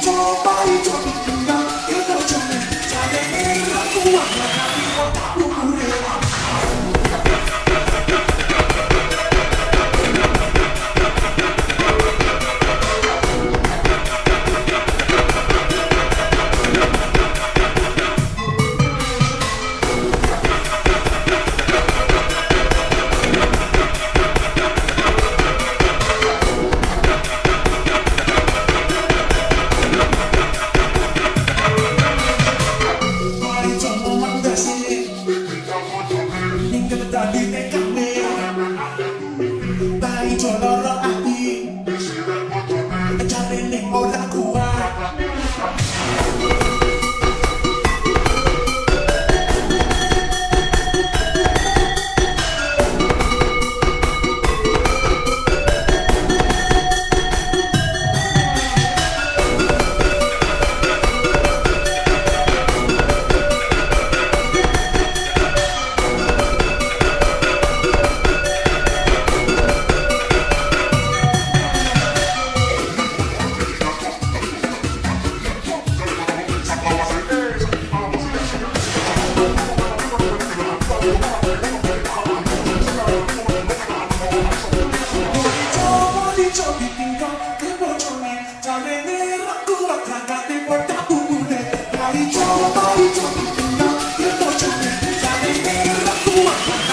Joe, Bobby, you. Thank you.